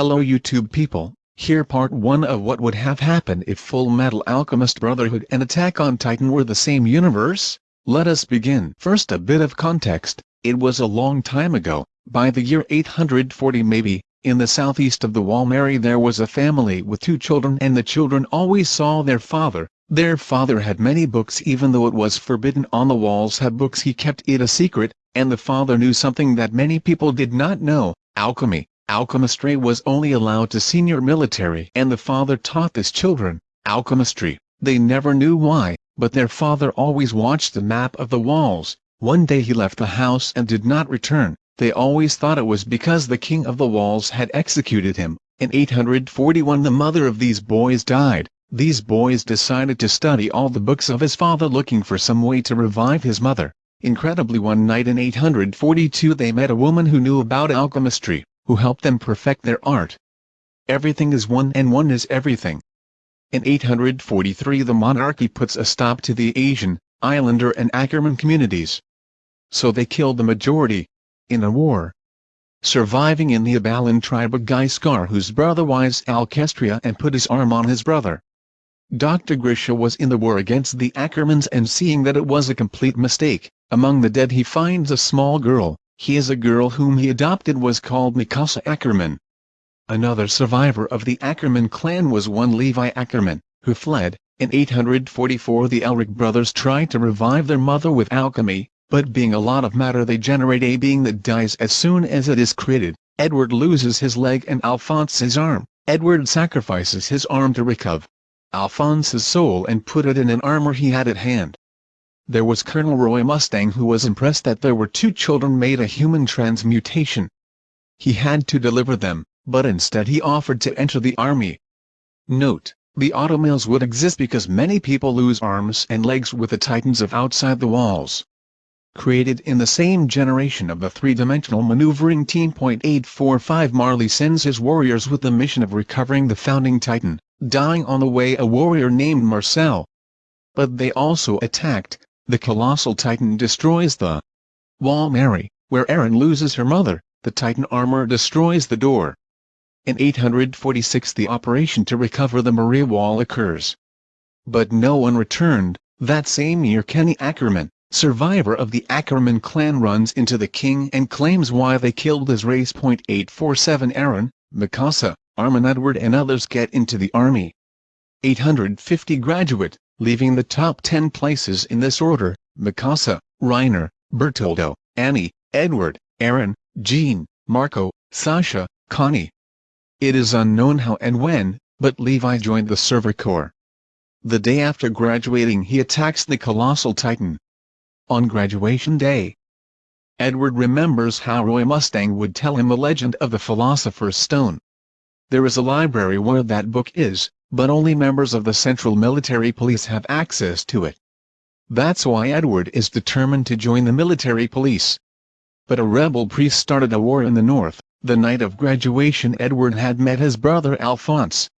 Hello YouTube people, here part 1 of what would have happened if Full Metal Alchemist Brotherhood and Attack on Titan were the same universe? Let us begin. First a bit of context, it was a long time ago, by the year 840 maybe, in the southeast of the Wall Walmeri there was a family with two children and the children always saw their father, their father had many books even though it was forbidden on the walls had books he kept it a secret, and the father knew something that many people did not know, alchemy. Alchemistry was only allowed to senior military and the father taught his children, alchemistry, they never knew why, but their father always watched the map of the walls, one day he left the house and did not return, they always thought it was because the king of the walls had executed him, in 841 the mother of these boys died, these boys decided to study all the books of his father looking for some way to revive his mother. Incredibly one night in 842 they met a woman who knew about alchemistry, who helped them perfect their art. Everything is one and one is everything. In 843 the monarchy puts a stop to the Asian, Islander and Ackerman communities. So they killed the majority. In a war. Surviving in the Abalan tribe of Gaiskar whose brother was Alkestria and put his arm on his brother. Dr. Grisha was in the war against the Ackermans and seeing that it was a complete mistake, among the dead he finds a small girl, he is a girl whom he adopted was called Mikasa Ackerman. Another survivor of the Ackerman clan was one Levi Ackerman, who fled. In 844 the Elric brothers tried to revive their mother with alchemy, but being a lot of matter they generate a being that dies as soon as it is created. Edward loses his leg and Alphonse his arm. Edward sacrifices his arm to recover Alphonse's soul and put it in an armor he had at hand. There was Colonel Roy Mustang who was impressed that there were two children made a human transmutation. He had to deliver them, but instead he offered to enter the army. Note, the automails would exist because many people lose arms and legs with the titans of outside the walls. Created in the same generation of the three-dimensional maneuvering team. 845 Marley sends his warriors with the mission of recovering the founding titan, dying on the way a warrior named Marcel. But they also attacked, the colossal titan destroys the wall Mary, where Eren loses her mother, the titan armor destroys the door. In 846 the operation to recover the Maria Wall occurs. But no one returned, that same year Kenny Ackerman, survivor of the Ackerman clan runs into the king and claims why they killed his race. 847 Eren, Mikasa, Armin Edward and others get into the army. 850 graduate, leaving the top 10 places in this order, Mikasa, Reiner, Bertoldo, Annie, Edward, Eren, Jean, Marco, Sasha, Connie. It is unknown how and when, but Levi joined the Survey Corps. The day after graduating he attacks the Colossal Titan. On graduation day, Edward remembers how Roy Mustang would tell him the legend of the Philosopher's Stone. There is a library where that book is, but only members of the Central Military Police have access to it. That's why Edward is determined to join the military police. But a rebel priest started a war in the north, the night of graduation Edward had met his brother Alphonse.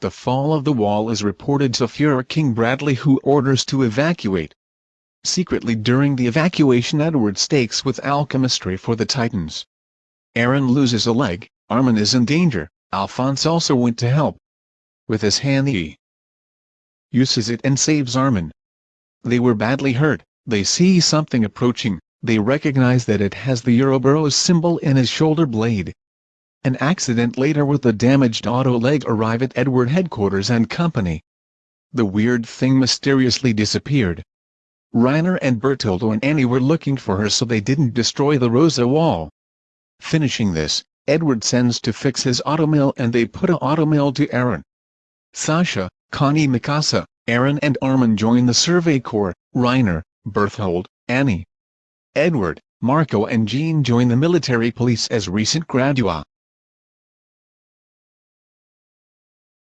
The fall of the wall is reported to Fuhrer King Bradley who orders to evacuate. Secretly during the evacuation Edward stakes with alchemistry for the Titans. Eren loses a leg, Armin is in danger, Alphonse also went to help, with his hand he uses it and saves Armin. They were badly hurt, they see something approaching, they recognize that it has the Ouroboros symbol in his shoulder blade. An accident later with the damaged auto leg arrive at Edward headquarters and company. The weird thing mysteriously disappeared. Reiner and Bertoldo and Annie were looking for her so they didn't destroy the Rosa wall. Finishing this, Edward sends to fix his automail and they put a automail to Eren. Sasha, Connie Mikasa, Eren and Armin join the Survey Corps, Reiner, Berthold, Annie, Edward, Marco and Jean join the military police as recent gradua.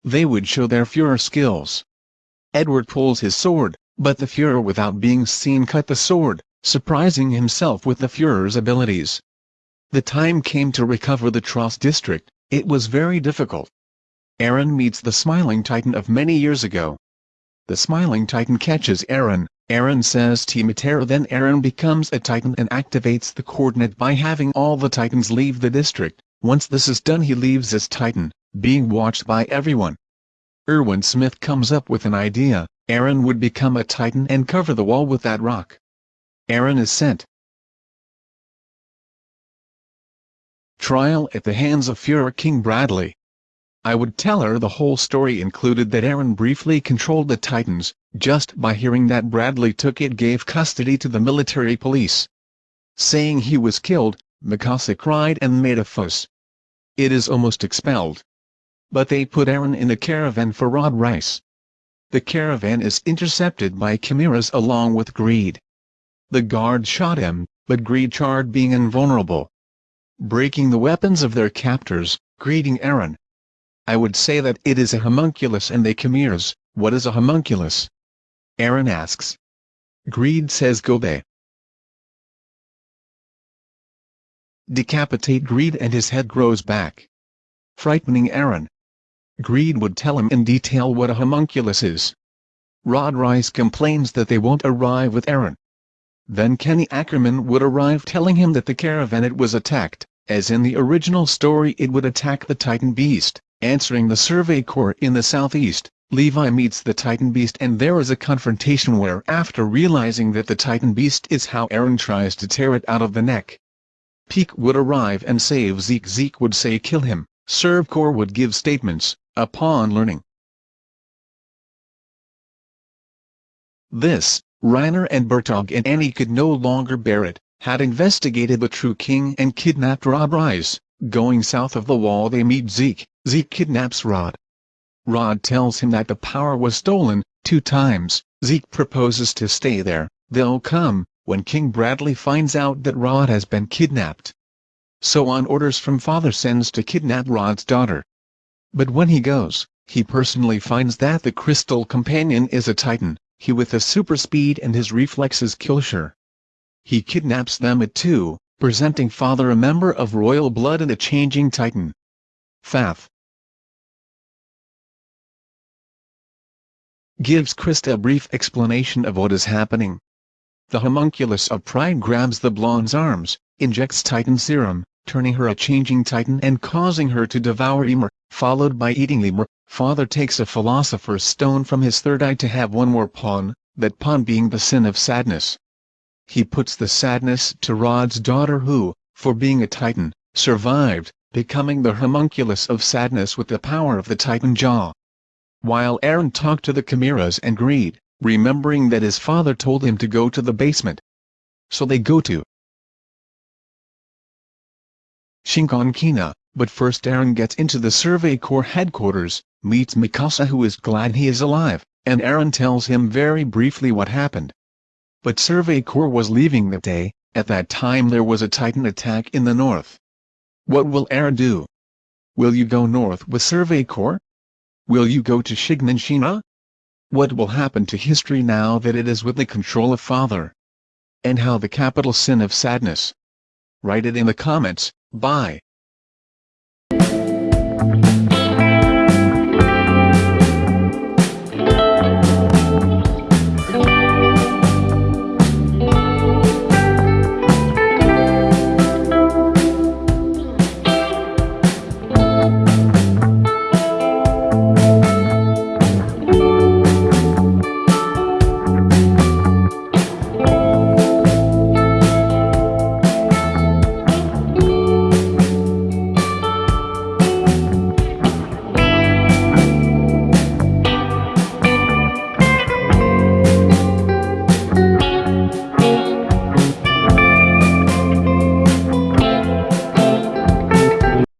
They would show their Fuhrer skills. Edward pulls his sword, but the Fuhrer without being seen cut the sword, surprising himself with the Fuhrer's abilities. The time came to recover the Trost district, it was very difficult. Eren meets the Smiling Titan of many years ago. The Smiling Titan catches Eren, Eren says Timatera then Eren becomes a Titan and activates the coordinate by having all the Titans leave the district, Once this is done he leaves as Titan, being watched by everyone. Erwin Smith comes up with an idea, Eren would become a Titan and cover the wall with that rock. Eren is sent. Trial at the hands of Führer King Bradley. I would tell her the whole story included that Eren briefly controlled the Titans, just by hearing that Bradley took it gave custody to the military police. Saying he was killed, Mikasa cried and made a fuss. It is almost expelled. But they put Eren in a caravan for Rod Reiss. The caravan is intercepted by chimeras along with Greed. The guard shot him, but Greed charred being invulnerable. Breaking the weapons of their captors, greeting Eren. I would say that it is a homunculus and they chimeras, what is a homunculus? Eren asks. Greed says Gobe. Decapitate Greed and his head grows back. Frightening Eren. Greed would tell him in detail what a homunculus is. Rod Reiss complains that they won't arrive with Eren. Then Kenny Ackerman would arrive telling him that the caravan it was attacked, as in the original story it would attack the Titan Beast, answering the Survey Corps in the southeast. Levi meets the Titan Beast and there is a confrontation where after realizing that the Titan Beast is how Eren tries to tear it out of the neck, Pieck would arrive and save Zeke Zeke would say kill him, Survey Corps would give statements, upon learning. This, Reiner and Bertog and Annie could no longer bear it, had investigated the true king and kidnapped Rod Reiss. Going south of the wall they meet Zeke, Zeke kidnaps Rod. Rod tells him that the power was stolen, two times, Zeke proposes to stay there, they'll come, when King Bradley finds out that Rod has been kidnapped. So on orders from father sends to kidnap Rod's daughter. But when he goes, he personally finds that the Crystal Companion is a Titan, he with a super speed and his reflexes kill Sure. He kidnaps them at two, presenting father a member of royal blood and a changing Titan. Faf. Gives Krista a brief explanation of what is happening. The homunculus of pride grabs the blonde's arms, injects Titan serum, turning her a changing Titan and causing her to devour Ymir, followed by eating Ymir. Father takes a philosopher's stone from his third eye to have one more pawn, that pawn being the sin of sadness. He puts the sadness to Rod's daughter who, for being a Titan, survived, becoming the homunculus of sadness with the power of the Titan jaw. While Eren talked to the chimeras and Greed, remembering that his father told him to go to the basement. So they go to Shiganshina, but first Eren gets into the Survey Corps headquarters, meets Mikasa who is glad he is alive, and Eren tells him very briefly what happened. But Survey Corps was leaving that day, at that time there was a Titan attack in the north. What will Eren do? Will you go north with Survey Corps? Will you go to Shiganshina? What will happen to history now that it is with the control of Father? And how the capital sin of sadness? Write it in the comments. Bye.